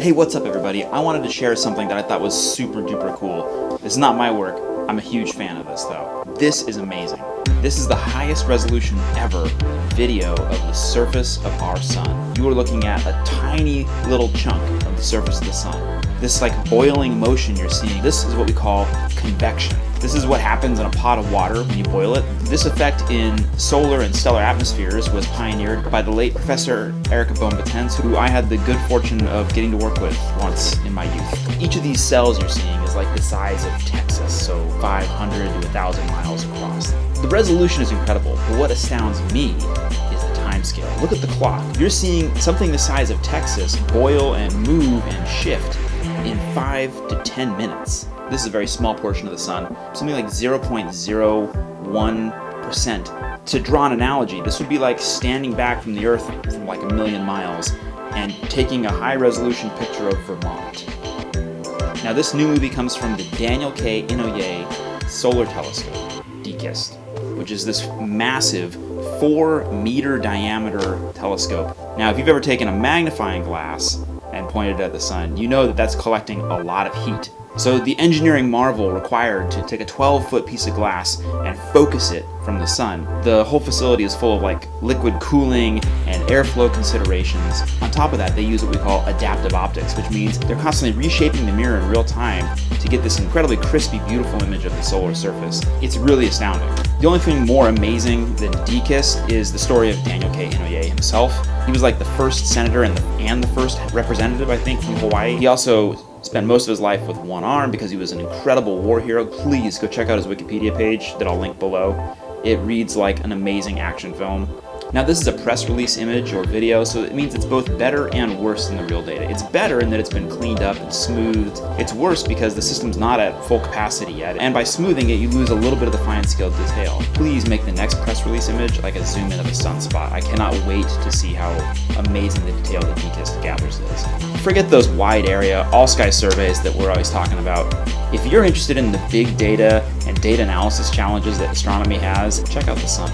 Hey, what's up everybody? I wanted to share something that I thought was super duper cool. Is not my work. I'm a huge fan of this though. This is amazing. This is the highest resolution ever video of the surface of our sun. You are looking at a tiny little chunk the surface of the sun. This like boiling motion you're seeing, this is what we call convection. This is what happens in a pot of water when you boil it. This effect in solar and stellar atmospheres was pioneered by the late Professor Erika Böhm-Vitense, who I had the good fortune of getting to work with once in my youth. Each of these cells you're seeing is like the size of Texas, so 500 to 1,000 miles across. The resolution is incredible, but what astounds me Look at the clock. You're seeing something the size of Texas boil and move and shift in 5 to 10 minutes. This is a very small portion of the sun, something like 0.01%. To draw an analogy, this would be like standing back from the Earth from like a million miles and taking a high resolution picture of Vermont. Now this new movie comes from the Daniel K. Inouye Solar Telescope, DKIST, which is this massive 4 meter diameter telescope. Now if you've ever taken a magnifying glass and pointed it at the sun, you know that that's collecting a lot of heat. So the engineering marvel required to take a 12 foot piece of glass and focus it from the sun. The whole facility is full of like liquid cooling and airflow considerations. On top of that, they use what we call adaptive optics, which means they're constantly reshaping the mirror in real time to get this incredibly crispy, beautiful image of the solar surface. It's really astounding. The only thing more amazing than DKIST is the story of Daniel K. Inouye himself. He was like the first senator and the, and the first representative, I think, from Hawaii. He also spent most of his life with one arm because he was an incredible war hero. Please go check out his Wikipedia page that I'll link below. It reads like an amazing action film. Now this is a press release image or video, so it means it's both better and worse than the real data. It's better in that it's been cleaned up and smoothed. It's worse because the system's not at full capacity yet, and by smoothing it, you lose a little bit of the fine-scale detail. Please make the next press release image like a zoom in of a sunspot. I cannot wait to see how amazing the detail that DKIST gathers is. Forget those wide area, all-sky surveys that we're always talking about. If you're interested in the big data and data analysis challenges that astronomy has, check out the sun.